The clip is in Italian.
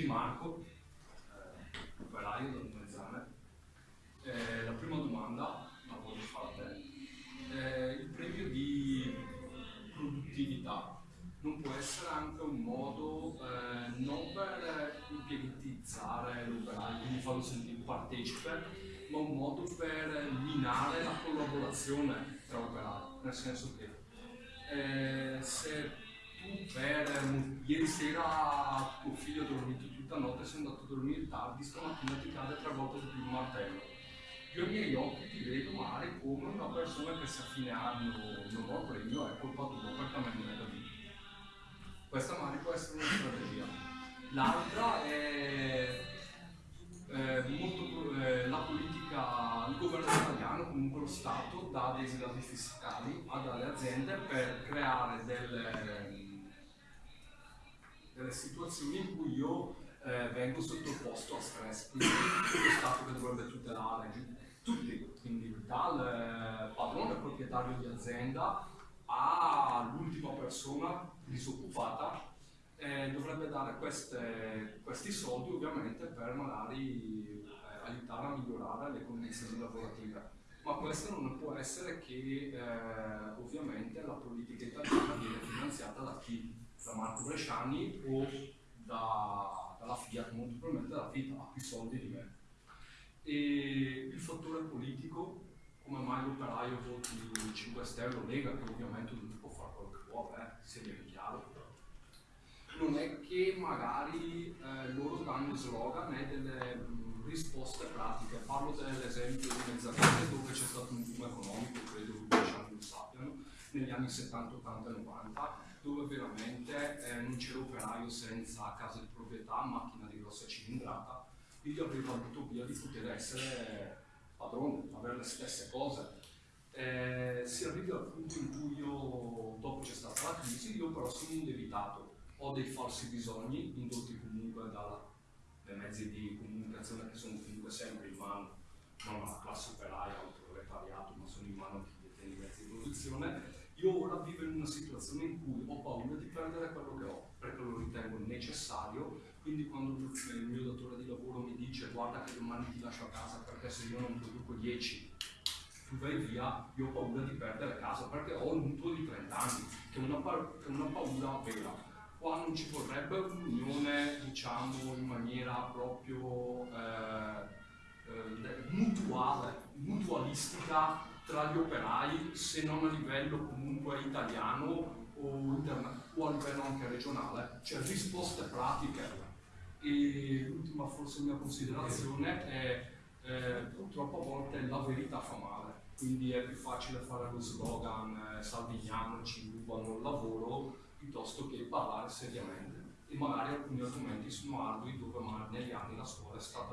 tutti Marco, eh, operaio da Dumezzane. Eh, la prima domanda la voglio fare a te. Eh, il premio di produttività non può essere anche un modo eh, non per impiegatizzare l'operaio, quindi farlo sentire partecipe, ma un modo per minare la collaborazione tra operai, nel senso che eh, se per ieri sera tuo figlio ha dormito tutta notte, sei andato a dormire tardi, stamattina ti cade tre volte di più il martello. Io ai miei occhi ti vedo male come una persona che se a fine anno non ho premio è colpa tua perché a me non è da vita. Questa magari può essere una strategia. L'altra è eh, molto, eh, la politica, il governo italiano, comunque lo Stato, dà dei sgravi fiscali alle aziende per creare delle, delle situazioni in cui io eh, vengo sottoposto a stress. Quindi lo Stato che dovrebbe tutelare tutti, quindi dal eh, padrone proprietario di azienda all'ultima persona disoccupata eh, dovrebbe dare queste, questi soldi ovviamente per magari eh, aiutare a migliorare le condizioni lavorative. Ma questo non può essere che eh, ovviamente la politica italiana viene finanziata da chi? Da Marco Bresciani o da, dalla Fiat, molto probabilmente dalla Fiat ha più soldi di me. E il fattore politico, come mai l'operaio voti 5 Stelle o Lega, che ovviamente ognuno può fare quello che vuole, eh, sia ben chiaro non è che magari eh, loro danno slogan e delle mh, risposte pratiche. Parlo dell'esempio di Mezzanete dove c'è stato un boom economico, credo che diciamo lo sappiano, negli anni 70, 80 e 90, dove veramente eh, non c'era operaio senza casa di proprietà, macchina di grossa cilindrata, quindi aveva avuto via di poter essere padrone, avere le stesse cose. Eh, si arriva al punto in cui io, dopo c'è stata la crisi, io però sono indebitato ho dei falsi bisogni indotti comunque dai mezzi di comunicazione che sono comunque sempre in mano non alla classe operaia o al proletariato, ma sono in mano a chi detiene i mezzi di produzione. Io ora vivo in una situazione in cui di perdere quello che ho, perché lo ritengo necessario, quindi quando il mio datore di lavoro mi dice guarda che domani ti lascio a casa perché se io non produco 10 tu vai via, io ho paura di perdere casa perché ho un mutuo di 30 anni, che è una, che è una paura vera. Qua non ci vorrebbe un'unione diciamo in maniera proprio eh, eh, mutuale, mutualistica tra gli operai se non a livello comunque italiano o, o a livello anche regionale, cioè risposte pratiche. E l'ultima forse mia considerazione è eh, purtroppo a volte la verità fa male, quindi è più facile fare lo slogan eh, salviniano ci rubano il lavoro piuttosto che parlare seriamente e magari alcuni argomenti sono ardui dove magari negli anni la scuola è stata